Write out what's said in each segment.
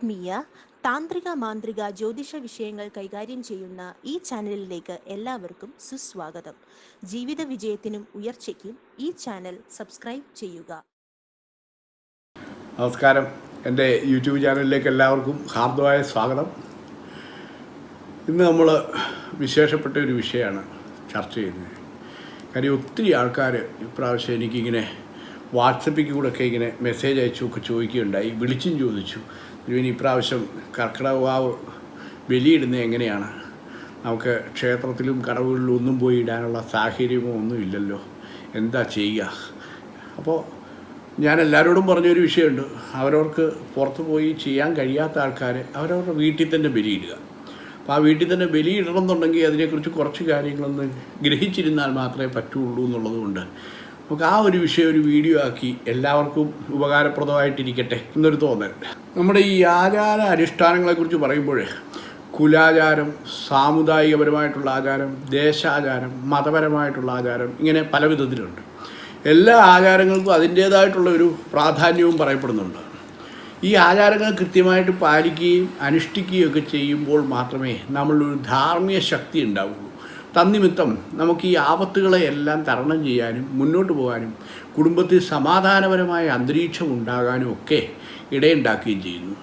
ആത്മീയ താന്ത്രിക മാന്ത്രിക ജ്യോതിഷ വിഷയങ്ങൾ കൈകാര്യം ചെയ്യുന്ന ഈ ചാനലിലേക്ക് എല്ലാവർക്കും സുസ്വാഗതം. ജീവിത വിജയത്തിനും ഉയർച്ചയ്ക്കും ഈ ചാനൽ സബ്സ്ക്രൈബ് ചെയ്യുക. നമസ്കാരം. എന്റെ യൂട്യൂബ് ചാനലിലേക്ക് എല്ലാവർക്കും ഹാർദമായ സ്വാഗതം. ഇന്ന് നമ്മൾ വിശേഷപ്പെട്ട ഒരു വിഷയമാണ് ചർച്ച ചെയ്യുന്നത്. കാര്യം ഒത്തിരി ആൾക്കാർ ഇപ്രാവശ്യം എനിക്കിങ്ങനെ വാട്സപ്പിൽ കൂടെ ഒക്കെ ഇങ്ങനെ മെസ്സേജ് അയച്ചു ഒക്കെ ചോദിക്കുകയുണ്ടായി. വിളിച്ചും ചോദിച്ചു. ഇനി ഇപ്രാവശ്യം കർക്കിടകാവ് ബലിയിടുന്നത് എങ്ങനെയാണ്? നമുക്ക് ക്ഷേത്രത്തിലും കടവുകളിലും ഒന്നും പോയി ഇടാനുള്ള സാഹചര്യമോ ഒന്നും ഇല്ലല്ലോ. എന്താ ചെയ്യുക? അപ്പോൾ ഞാൻ എല്ലാവരോടും പറഞ്ഞൊരു വിഷയമുണ്ട്. അവരവർക്ക് പുറത്ത് പോയി ചെയ്യാൻ കഴിയാത്ത ആൾക്കാർ അവരവരുടെ വീട്ടിൽ തന്നെ ബലിയിടുക. അപ്പോൾ ആ വീട്ടിൽ തന്നെ ബലിയിടണം എന്നുണ്ടെങ്കിൽ അതിനെക്കുറിച്ച് കുറച്ച് കാര്യങ്ങളൊന്ന് ഗ്രഹിച്ചിരുന്നാൽ മാത്രമേ പറ്റുള്ളൂ എന്നുള്ളതുകൊണ്ട് നമുക്ക് ആ ഒരു വിഷയം ഒരു വീഡിയോ ആക്കി എല്ലാവർക്കും ഉപകാരപ്രദമായിട്ടിരിക്കട്ടെ എന്നൊരു തോന്നൽ. നമ്മുടെ ഈ ആചാര അനുഷ്ഠാനങ്ങളെക്കുറിച്ച് പറയുമ്പോൾ കുലാചാരം സാമുദായികപരമായിട്ടുള്ള ആചാരം ദേശാചാരം മതപരമായിട്ടുള്ള ആചാരം ഇങ്ങനെ പല വിധത്തിലുണ്ട്. എല്ലാ ആചാരങ്ങൾക്കും അതിന്റേതായിട്ടുള്ള ഒരു പ്രാധാന്യവും പറയപ്പെടുന്നുണ്ട്. ഈ ആചാരങ്ങൾ കൃത്യമായിട്ട് പാലിക്കുകയും അനുഷ്ഠിക്കുകയും ഒക്കെ ചെയ്യുമ്പോൾ മാത്രമേ നമ്മളൊരു ധാർമ്മിക ശക്തി ഉണ്ടാവുള്ളൂ. തന്നിമിത്തം നമുക്ക് ഈ ആപത്തുകളെ എല്ലാം തരണം ചെയ്യാനും മുന്നോട്ട് പോകാനും കുടുംബത്തിൽ സമാധാനപരമായ അന്തരീക്ഷം ഉണ്ടാകാനും ഒക്കെ ഇടയുണ്ടാക്കുകയും ചെയ്യുന്നു.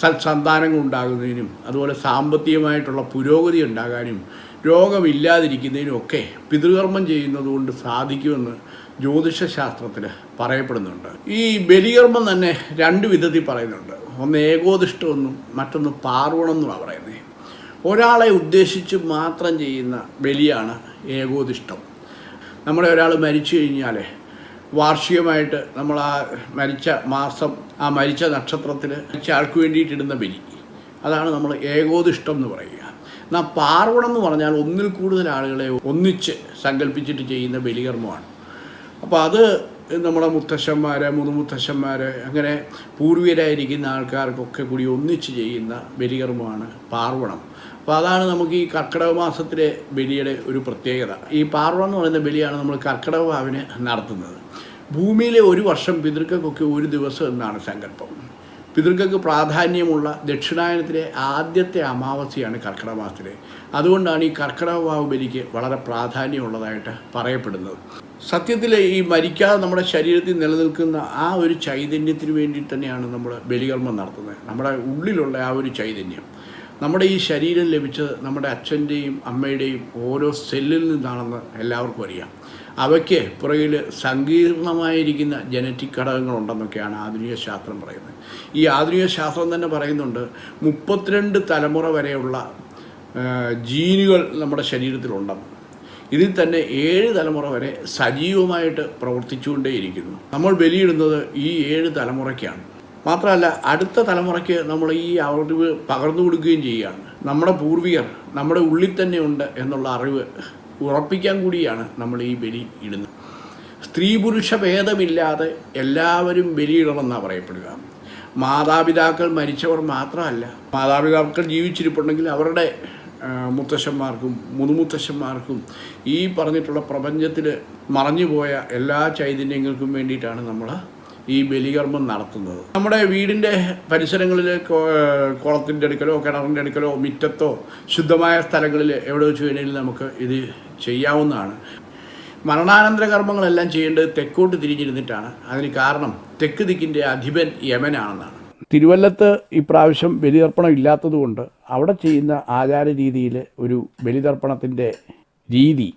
സത്സന്താനങ്ങൾ ഉണ്ടാകുന്നതിനും അതുപോലെ സാമ്പത്തികമായിട്ടുള്ള പുരോഗതി ഉണ്ടാകാനും രോഗമില്ലാതിരിക്കുന്നതിനും ഒക്കെ പിതൃകർമ്മം ചെയ്യുന്നതുകൊണ്ട് സാധിക്കുമെന്ന് ജ്യോതിഷശാസ്ത്രത്തിൽ പറയപ്പെടുന്നുണ്ട്. ഈ ബലികർമ്മം തന്നെ രണ്ട് വിധത്തിൽ പറയുന്നുണ്ട്. ഒന്ന് ഏകോദിഷ്ടമെന്നും മറ്റൊന്ന് പാർവണമെന്നുമാണ് പറയുന്നത്. ഒരാളെ ഉദ്ദേശിച്ച് മാത്രം ചെയ്യുന്ന ബലിയാണ് ഏകോദിഷ്ടം. നമ്മുടെ ഒരാൾ മരിച്ചു കഴിഞ്ഞാൽ വാർഷികമായിട്ട് നമ്മൾ ആ മരിച്ച മാസം ആ മരിച്ച നക്ഷത്രത്തിൽ മരിച്ച ആൾക്ക് വേണ്ടിയിട്ടിടുന്ന ബലി. അതാണ് നമ്മൾ ഏകോദിഷ്ടം എന്ന് പറയുക. എന്നാൽ പാർവണം എന്ന് പറഞ്ഞാൽ ഒന്നിൽ കൂടുതൽ ആളുകളെ ഒന്നിച്ച് സങ്കല്പിച്ചിട്ട് ചെയ്യുന്ന ബലികർമ്മമാണ്. അപ്പോൾ അത് നമ്മുടെ മുത്തശ്ശന്മാർ മുതുമുത്തശ്ശന്മാർ അങ്ങനെ പൂർവികരായിരിക്കുന്ന ആൾക്കാർക്കൊക്കെ കൂടി ഒന്നിച്ച് ചെയ്യുന്ന ബലികർമ്മമാണ് പാർവണം. അപ്പോൾ അതാണ് നമുക്ക് ഈ കർക്കിടക മാസത്തിലെ ബലിയുടെ ഒരു പ്രത്യേകത. ഈ പാർവണം എന്ന് പറയുന്ന ബലിയാണ് നമ്മൾ കർക്കിടക ഭാവിന് നടത്തുന്നത്. ഭൂമിയിലെ ഒരു വർഷം പിതൃക്കൾക്കൊക്കെ ഒരു ദിവസം എന്നാണ് സങ്കല്പം. പിതൃക്കൾക്ക് പ്രാധാന്യമുള്ള ദക്ഷിണായനത്തിലെ ആദ്യത്തെ അമാവാസിയാണ് കർക്കിടക മാസത്തിലെ അതുകൊണ്ടാണ് ഈ കർക്കിടക വാവ് ബലിക്ക് വളരെ പ്രാധാന്യമുള്ളതായിട്ട് പറയപ്പെടുന്നത്. സത്യത്തിൽ ഈ മരിക്കാതെ നമ്മുടെ ശരീരത്തിൽ നിലനിൽക്കുന്ന ആ ഒരു ചൈതന്യത്തിന് വേണ്ടി തന്നെയാണ് നമ്മൾ ബലികർമ്മം നടത്തുന്നത്. നമ്മുടെ ഉള്ളിലുള്ള ആ ഒരു ചൈതന്യം. നമ്മുടെ ഈ ശരീരം ലഭിച്ചത് നമ്മുടെ അച്ഛന്റെയും അമ്മയുടെയും ഓരോ സെല്ലിൽ നിന്നാണെന്ന് എല്ലാവർക്കും അറിയാം. അവയ്ക്ക് പുറകിൽ സങ്കീർണമായിരിക്കുന്ന ജനറ്റിക് ഘടകങ്ങളുണ്ടെന്നൊക്കെയാണ് ആധുനിക ശാസ്ത്രം പറയുന്നത്. ഈ ആധുനിക ശാസ്ത്രം തന്നെ പറയുന്നുണ്ട് മുപ്പത്തിരണ്ട് തലമുറ വരെയുള്ള ജീനുകൾ നമ്മുടെ ശരീരത്തിലുണ്ടെന്ന്. ഇതിൽ തന്നെ ഏഴ് തലമുറ വരെ സജീവമായിട്ട് പ്രവർത്തിച്ചുകൊണ്ടേയിരിക്കുന്നു. നമ്മൾ ബലിയിടുന്നത് ഈ ഏഴ് തലമുറയ്ക്കാണ്. മാത്രമല്ല അടുത്ത തലമുറയ്ക്ക് നമ്മൾ ഈ അറിവ് പകർന്നു കൊടുക്കുകയും ചെയ്യുകയാണ്. നമ്മുടെ പൂർവികർ നമ്മുടെ ഉള്ളിൽ തന്നെ ഉണ്ട് എന്നുള്ള അറിവ് ഉറപ്പിക്കാൻ കൂടിയാണ് നമ്മൾ ഈ ബലി ഇടുന്നത്. സ്ത്രീ പുരുഷ ഭേദമില്ലാതെ എല്ലാവരും ബലിയിടണമെന്നാണ് പറയപ്പെടുക. മാതാപിതാക്കൾ മരിച്ചവർ മാത്രമല്ല മാതാപിതാക്കൾ ജീവിച്ചിരിപ്പുണ്ടെങ്കിൽ അവരുടെ മുത്തശ്ശന്മാർക്കും മുതുമുത്തശ്ശന്മാർക്കും ഈ പറഞ്ഞിട്ടുള്ള പ്രപഞ്ചത്തിൽ മറഞ്ഞുപോയ എല്ലാ ചൈതന്യങ്ങൾക്കും വേണ്ടിയിട്ടാണ് നമ്മൾ ഈ ബലികർമ്മം നടത്തുന്നത്. നമ്മുടെ വീടിന്റെ പരിസരങ്ങളിൽ കുളത്തിന്റെ അടുക്കലോ കിണറിന്റെ അടുക്കലോ മുറ്റത്തോ ശുദ്ധമായ സ്ഥലങ്ങളിൽ എവിടെ വെച്ച് വേണമെങ്കിലും നമുക്ക് ഇത് ചെയ്യാവുന്നതാണ്. മരണാനന്തര കർമ്മങ്ങളെല്ലാം ചെയ്യേണ്ടത് തെക്കോട്ട് തിരിഞ്ഞിരുന്നിട്ടാണ്. അതിന് കാരണം തെക്ക് ദിക്കിന്റെ അധിപൻ യമനാണെന്നാണ്. തിരുവല്ലത്ത് ഇപ്രാവശ്യം ബലിതർപ്പണം ഇല്ലാത്തതുകൊണ്ട് അവിടെ ചെയ്യുന്ന ആചാര രീതിയിൽ ഒരു ബലിതർപ്പണത്തിന്റെ രീതി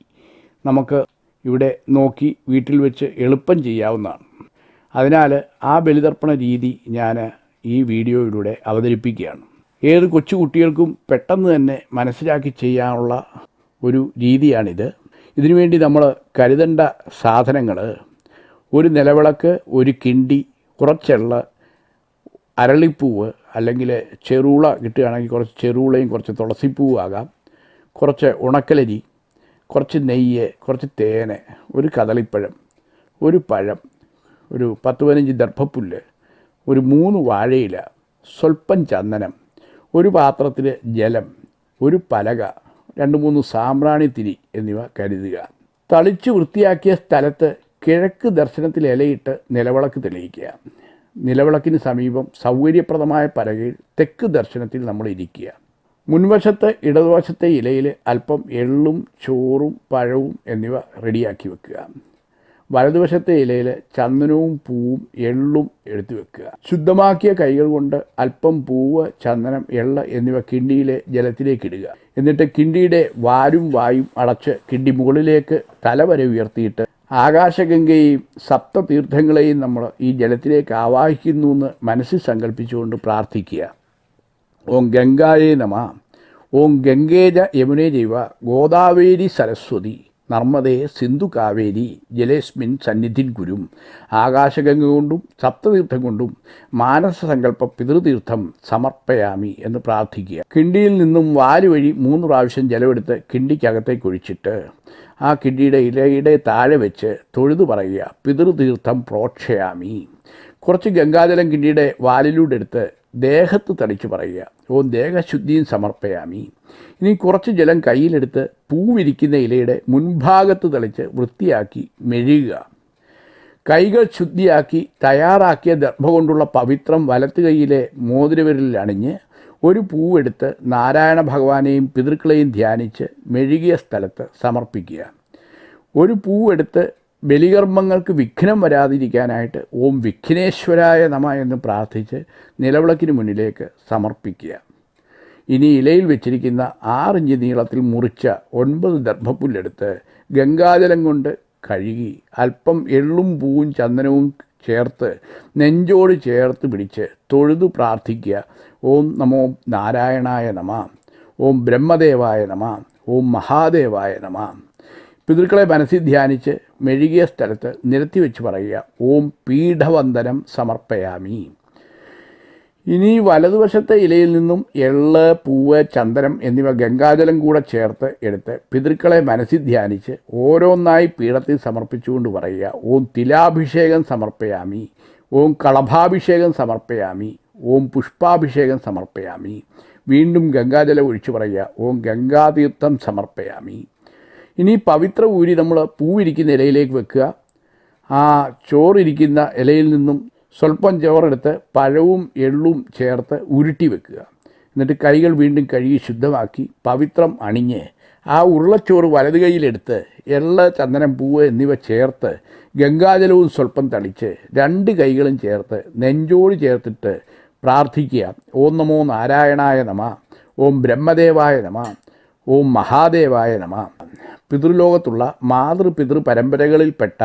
നമുക്ക് ഇവിടെ നോക്കി വീട്ടിൽ വെച്ച് എളുപ്പം ചെയ്യാവുന്നതാണ്. അതിനാൽ ആ ബലിതർപ്പണ രീതി ഞാൻ ഈ വീഡിയോയിലൂടെ അവതരിപ്പിക്കുകയാണ്. ഏത് കൊച്ചുകുട്ടികൾക്കും പെട്ടെന്ന് തന്നെ മനസ്സിലാക്കി ചെയ്യാനുള്ള ഒരു രീതിയാണിത്. ഇതിനുവേണ്ടി നമ്മൾ കരുതേണ്ട സാധനങ്ങൾ ഒരു നിലവിളക്ക് ഒരു കിണ്ടി കുറച്ചുള്ള അരളിപ്പൂവ് അല്ലെങ്കിൽ ചെറുള കിട്ടുകയാണെങ്കിൽ കുറച്ച് ചെറുളയും കുറച്ച് തുളസിപ്പൂവും ആകാം കുറച്ച് ഉണക്കലരി കുറച്ച് നെയ്യ് കുറച്ച് തേന് ഒരു കദളിപ്പഴം ഒരു പഴം ഒരു പത്ത് പതിനഞ്ച് ദർഭപ്പുല്ല് ഒരു മൂന്ന് വാഴയില സ്വല്പം ചന്ദനം ഒരു പാത്രത്തിൽ ജലം ഒരു പലക രണ്ട് മൂന്ന് സാമ്പ്രാണിത്തിരി എന്നിവ കരുതുക. തളിച്ച് വൃത്തിയാക്കിയ സ്ഥലത്ത് കിഴക്ക് ദർശനത്തിൽ ഇലയിട്ട് നിലവിളക്ക് തെളിയിക്കുക. നിലവിളക്കിന് സമീപം സൗകര്യപ്രദമായ പലകയിൽ തെക്ക് ദർശനത്തിൽ നമ്മൾ ഇരിക്കുക. മുൻവശത്ത് ഇടതുവശത്തെ ഇലയിൽ അല്പം എള്ളും ചോറും പഴവും എന്നിവ റെഡിയാക്കി വെക്കുക. വലതുവശത്തെ ഇലയിൽ ചന്ദനവും പൂവും എള്ളും എടുത്തു വെക്കുക. ശുദ്ധമാക്കിയ കൈകൾ കൊണ്ട് അല്പം പൂവ് ചന്ദനം എള്ള് എന്നിവ കിണ്ടിയിലെ ജലത്തിലേക്ക് ഇടുക. എന്നിട്ട് കിണ്ടിയുടെ വാരും വായും അടച്ച് കിണ്ടി മുകളിലേക്ക് തല വരെ ഉയർത്തിയിട്ട് ആകാശഗംഗയെയും സപ്തതീർത്ഥങ്ങളെയും നമ്മൾ ഈ ജലത്തിലേക്ക് ആവാഹിക്കുന്നു എന്ന് മനസ്സിൽ സങ്കല്പിച്ചുകൊണ്ട് പ്രാർത്ഥിക്കുക. ഓം ഗംഗായേ നമ. ഓം ഗംഗേജ യമുനേ ജൈവ. ഗോദാവേരി സരസ്വതി. നർമ്മദേ സിന്ധു കാവേരി ജലേസ്മിൻ സന്നിധിൻ ഗുരും. ആകാശഗംഗ കൊണ്ടും സപ്തതീർത്ഥം കൊണ്ടും മാനസസങ്കല്പ പിതൃതീർത്ഥം സമർപ്പയാമി എന്ന് പ്രാർത്ഥിക്കുക. കിണ്ടിയിൽ നിന്നും വാൽ വഴി മൂന്ന് പ്രാവശ്യം ജലമെടുത്ത് കിണ്ടിക്കകത്തേക്ക് ഒഴിച്ചിട്ട് ആ കിണ്ടിയുടെ ഇലയുടെ താഴെ വെച്ച് തൊഴുതു പറയുക പിതൃതീർത്ഥം പ്രോക്ഷയാമി. കുറച്ച് ഗംഗാജലം കിണ്ടിയുടെ വാലിലൂടെ എടുത്ത് ദേഹത്ത് തളിച്ച് പറയുക. ഓ ദേഹശുദ്ധിയും സമർപ്പയാമി. ഇനി കുറച്ച് ജലം കയ്യിലെടുത്ത് പൂവിരിക്കുന്ന ഇലയുടെ മുൻഭാഗത്ത് തളിച്ച് വൃത്തിയാക്കി മെഴുകുക. കൈകൾ ശുദ്ധിയാക്കി തയ്യാറാക്കിയ ദർഭ കൊണ്ടുള്ള പവിത്രം വലത്ത് കൈയിലെ മോതിരവിരലിൽ അണിഞ്ഞ് ഒരു പൂവെടുത്ത് നാരായണ ഭഗവാനെയും പിതൃക്കളെയും ധ്യാനിച്ച് മെഴുകിയ സ്ഥലത്ത് സമർപ്പിക്കുക. ഒരു പൂവെടുത്ത് ബലികർമ്മങ്ങൾക്ക് വിഘ്നം വരാതിരിക്കാനായിട്ട് ഓം വിഘ്നേശ്വരായ നമ എന്ന് പ്രാർത്ഥിച്ച് നിലവിളക്കിന് മുന്നിലേക്ക് സമർപ്പിക്കുക. ഇനി ഇലയിൽ വെച്ചിരിക്കുന്ന ആറിഞ്ച് നീളത്തിൽ മുറിച്ച ഒൻപത് ദർഭപ്പുല്ലെടുത്ത് ഗംഗാജലം കൊണ്ട് കഴുകി അല്പം എള്ളും പൂവും ചന്ദനവും ചേർത്ത് നെഞ്ചോട് ചേർത്ത് പിടിച്ച് തൊഴുതു പ്രാർത്ഥിക്കുക. ഓം നമോ നാരായണായ നമ ഓം ബ്രഹ്മദേവായ നമ ഓം മഹാദേവായ നമ. പിതൃക്കളെ മനസ്സിൽ ധ്യാനിച്ച് മെഴുകിയ സ്ഥലത്ത് നിരത്തി വെച്ച് പറയുക ഓം പീഠവന്ദനം സമർപ്പയാമി. ഇനി വലതുവശത്തെ ഇലയിൽ നിന്നും എള്ള് പൂവ് ചന്ദനം എന്നിവ ഗംഗാജലം കൂടെ ചേർത്ത് എടുത്ത് പിതൃക്കളെ മനസ്സിൽ ധ്യാനിച്ച് ഓരോന്നായി പീഠത്തിൽ സമർപ്പിച്ചുകൊണ്ട് പറയുക ഓം തിലാഭിഷേകം സമർപ്പയാമി. ഓം കളഭാഭിഷേകം സമർപ്പയാമി. ഓം പുഷ്പാഭിഷേകം സമർപ്പയാമി. വീണ്ടും ഗംഗാജലം ഒഴിച്ചു പറയുക ഓം ഗംഗാതീർത്ഥം സമർപ്പയാമി. ഇനി പവിത്ര ഊരി നമ്മൾ പൂവിരിക്കുന്ന ഇലയിലേക്ക് വെക്കുക. ആ ചോറിരിക്കുന്ന ഇലയിൽ നിന്നും സ്വല്പം ചോറെടുത്ത് പഴവും എള്ളും ചേർത്ത് ഉരുട്ടി വെക്കുക. എന്നിട്ട് കൈകൾ വീണ്ടും കഴുകി ശുദ്ധമാക്കി പവിത്രം അണിഞ്ഞ് ആ ഉരുളച്ചോറ് വലത് കൈയിലെടുത്ത് എള്ള ചന്ദനം പൂവ് എന്നിവ ചേർത്ത് ഗംഗാജലവും സ്വല്പം തളിച്ച് രണ്ട് കൈകളും ചേർത്ത് നെഞ്ചോട് ചേർത്തിട്ട് പ്രാർത്ഥിക്കുക. ഓം നമോ നാരായണായ നമ ഓം ബ്രഹ്മദേവായ നമ ഓം മഹാദേവായ നമ. പിതൃലോകത്തുള്ള മാതൃപിതൃ പരമ്പരകളിൽപ്പെട്ട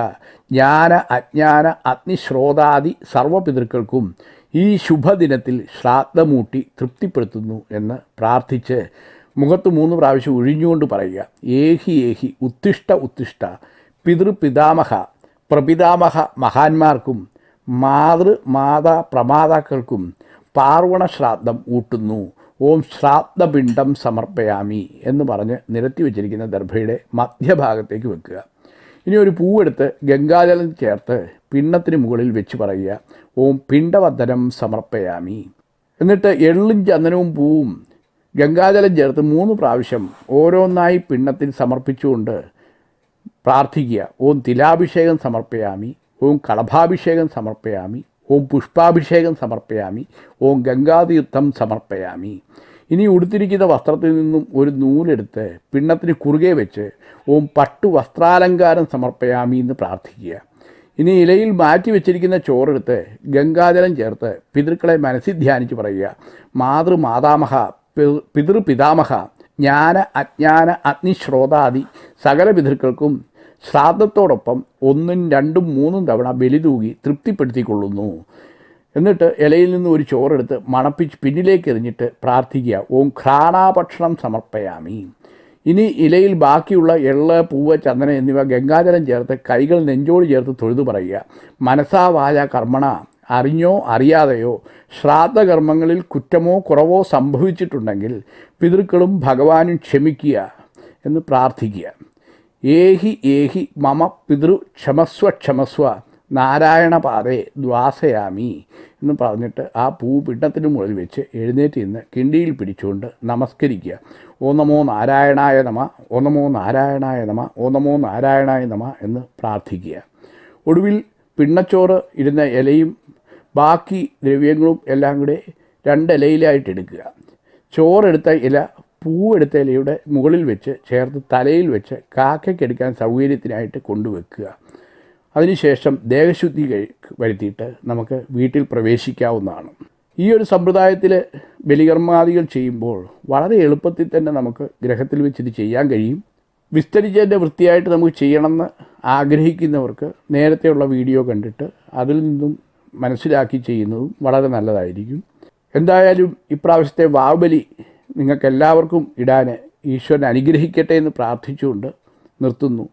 ജ്ഞാന അജ്ഞാന അഗ്നിശ്രോതാദി സർവപിതൃക്കൾക്കും ഈ ശുഭദിനത്തിൽ ശ്രാദ്ധമൂട്ടി തൃപ്തിപ്പെടുത്തുന്നു എന്ന് പ്രാർത്ഥിച്ച് മുഖത്ത് മൂന്ന് പ്രാവശ്യം ഒഴിഞ്ഞുകൊണ്ട് പറയുക. ഏഹി ഏഹി ഉത്തിഷ്ട ഉത്തിഷ്ട പിതൃപിതാമഹ പ്രപിതാമഹ മഹാന്മാർക്കും മാതൃ മാതാ പ്രമാതാക്കൾക്കും പാർവണ ശ്രാദ്ധം ഊട്ടുന്നു. ഓം ശ്രാദ്ധപിണ്ഡം സമർപ്പയാമി എന്ന് പറഞ്ഞ് നിരത്തി വെച്ചിരിക്കുന്ന ദർഭയുടെ മധ്യഭാഗത്തേക്ക് വെക്കുക. ഇനി ഒരു പൂവെടുത്ത് ഗംഗാജലം ചേർത്ത് പിണ്ണത്തിന് മുകളിൽ വെച്ച് പറയുക ഓം പിണ്ടവദനം സമർപ്പയാമി. എന്നിട്ട് എള്ളും ചന്ദനവും പൂവും ഗംഗാജലം ചേർത്ത് മൂന്ന് പ്രാവശ്യം ഓരോന്നായി പിണ്ണത്തിൽ സമർപ്പിച്ചുകൊണ്ട് പ്രാർത്ഥിക്കുക ഓം തിലാഭിഷേകം സമർപ്പയാമി ഓം കളഭാഭിഷേകം സമർപ്പയാമി ഓം പുഷ്പാഭിഷേകം സമർപ്പയാമി. ഓം ഗംഗാതീർത്ഥം സമർപ്പയാമി. ഇനി ഉടുത്തിരിക്കുന്ന വസ്ത്രത്തിൽ നിന്നും ഒരു നൂലെടുത്ത് പിണ്ണത്തിന് കുറുകെ വെച്ച് ഓം പട്ടു വസ്ത്രാലങ്കാരം സമർപ്പയാമി എന്ന് പ്രാർത്ഥിക്കുക. ഇനി ഇലയിൽ മാറ്റി വെച്ചിരിക്കുന്ന ചോറെടുത്ത് ഗംഗാജലം ചേർത്ത് പിതൃക്കളെ മനസ്സിൽ ധ്യാനിച്ച് പറയുക. മാതൃമാതാമഹ പിതൃ പിതൃപിതാമഹ ജ്ഞാന അജ്ഞാന അഗ്നിശ്രോതാദി സകല പിതൃക്കൾക്കും ശ്രാദ്ധത്തോടൊപ്പം ഒന്നും രണ്ടും മൂന്നും തവണ ബലി തൂകി തൃപ്തിപ്പെടുത്തിക്കൊള്ളുന്നു. എന്നിട്ട് ഇലയിൽ നിന്ന് ഒരു ചോറെടുത്ത് മണപ്പിച്ച് പിന്നിലേക്ക് എറിഞ്ഞിട്ട് പ്രാർത്ഥിക്കുക. ഓം ഘ്രാണാഭക്ഷണം സമർപ്പയാമി. ഇനി ഇലയിൽ ബാക്കിയുള്ള എള്ള് പൂവ് ചന്ദനം എന്നിവ ഗംഗാജലം ചേർത്ത് കൈകൾ നെഞ്ചോട് ചേർത്ത് തൊഴുതു പറയുക. മനസാവായ കർമ്മണ. അറിഞ്ഞോ അറിയാതെയോ ശ്രാദ്ധകർമ്മങ്ങളിൽ കുറ്റമോ കുറവോ സംഭവിച്ചിട്ടുണ്ടെങ്കിൽ പിതൃക്കളും ഭഗവാനും ക്ഷമിക്കുക എന്ന് പ്രാർത്ഥിക്കുക. ഏഹി ഏഹി മമ പിതൃ ക്ഷമസ്വ ക്ഷമസ്വ നാരായണ പാതേ ദ്വാസയാമി എന്ന് പറഞ്ഞിട്ട് ആ പൂ പിണ്ടത്തിന് മുകളിൽ വെച്ച് എഴുന്നേറ്റ് നിന്ന് കിണ്ടിയിൽ പിടിച്ചുകൊണ്ട് നമസ്കരിക്കുക. ഓ നമോ നാരായണായ നമ ഓ നമോ നാരായണായ നമ ഓ നമോ നാരായണായ നമ എന്ന് പ്രാർത്ഥിക്കുക. ഒടുവിൽ പിണ്ണച്ചോറ് ഇരുന്ന ഇലയും ബാക്കി ദ്രവ്യങ്ങളും എല്ലാം കൂടെ രണ്ട് എടുക്കുക. ചോറെടുത്ത ഇല പൂവെടുത്ത ഇലയുടെ മുകളിൽ വെച്ച് ചേർത്ത് തലയിൽ വെച്ച് കാക്കയ്ക്കെടുക്കാൻ സൗകര്യത്തിനായിട്ട് കൊണ്ടുവെക്കുക. അതിനുശേഷം ദേഹശുദ്ധി വരുത്തിയിട്ട് നമുക്ക് വീട്ടിൽ പ്രവേശിക്കാവുന്നതാണ്. ഈ ഒരു സമ്പ്രദായത്തിൽ ബലികർമാദികൾ ചെയ്യുമ്പോൾ വളരെ എളുപ്പത്തിൽ തന്നെ നമുക്ക് ഗ്രഹത്തിൽ വെച്ചിത് ചെയ്യാൻ കഴിയും. വിസ്തരിച്ചതിന്റെ വൃത്തിയായിട്ട് നമുക്ക് ചെയ്യണമെന്ന് ആഗ്രഹിക്കുന്നവർക്ക് നേരത്തെയുള്ള വീഡിയോ കണ്ടിട്ട് അതിൽ നിന്നും മനസ്സിലാക്കി ചെയ്യുന്നതും വളരെ നല്ലതായിരിക്കും. എന്തായാലും ഇപ്രാവശ്യത്തെ വാവുബലി നിങ്ങൾക്ക് എല്ലാവർക്കും ഇടാൻ ഈശ്വരൻ അനുഗ്രഹിക്കട്ടെ എന്ന് പ്രാർത്ഥിച്ചുകൊണ്ട് നിർത്തുന്നു.